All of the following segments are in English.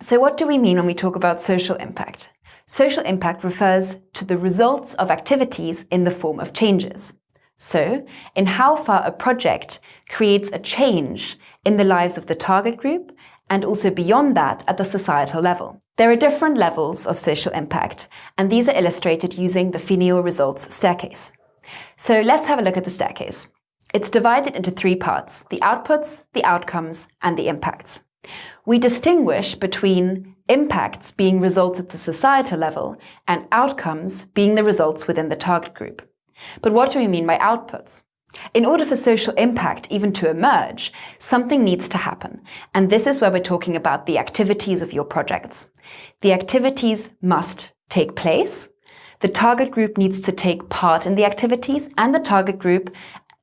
So what do we mean when we talk about social impact? Social impact refers to the results of activities in the form of changes. So, in how far a project creates a change in the lives of the target group and also beyond that at the societal level. There are different levels of social impact, and these are illustrated using the PHINEO results staircase. So let's have a look at the staircase. It's divided into three parts, the outputs, the outcomes, and the impacts. We distinguish between impacts being results at the societal level and outcomes being the results within the target group. But what do we mean by outputs? In order for social impact even to emerge, something needs to happen. And this is where we're talking about the activities of your projects. The activities must take place. The target group needs to take part in the activities and the target group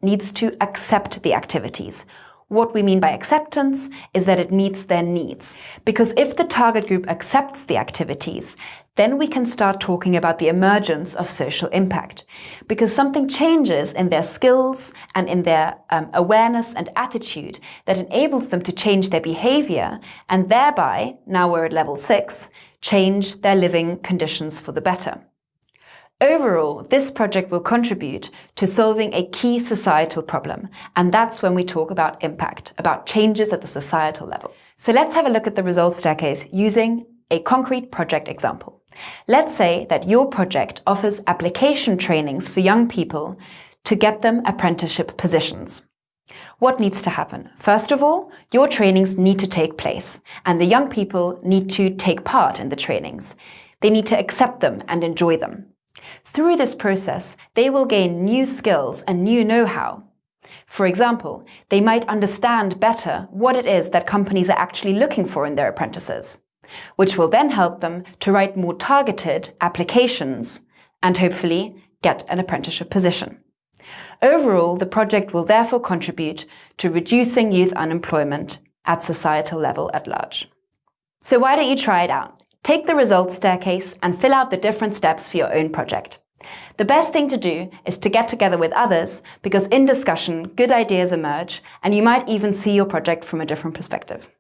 needs to accept the activities. What we mean by acceptance is that it meets their needs. Because if the target group accepts the activities, then we can start talking about the emergence of social impact. Because something changes in their skills and in their um, awareness and attitude that enables them to change their behavior and thereby, now we're at level six, change their living conditions for the better. Overall, this project will contribute to solving a key societal problem, and that's when we talk about impact, about changes at the societal level. So let's have a look at the results staircase using a concrete project example. Let's say that your project offers application trainings for young people to get them apprenticeship positions. What needs to happen? First of all, your trainings need to take place, and the young people need to take part in the trainings. They need to accept them and enjoy them. Through this process, they will gain new skills and new know-how. For example, they might understand better what it is that companies are actually looking for in their apprentices, which will then help them to write more targeted applications and hopefully get an apprenticeship position. Overall, the project will therefore contribute to reducing youth unemployment at societal level at large. So why don't you try it out? Take the results staircase and fill out the different steps for your own project. The best thing to do is to get together with others because in discussion, good ideas emerge and you might even see your project from a different perspective.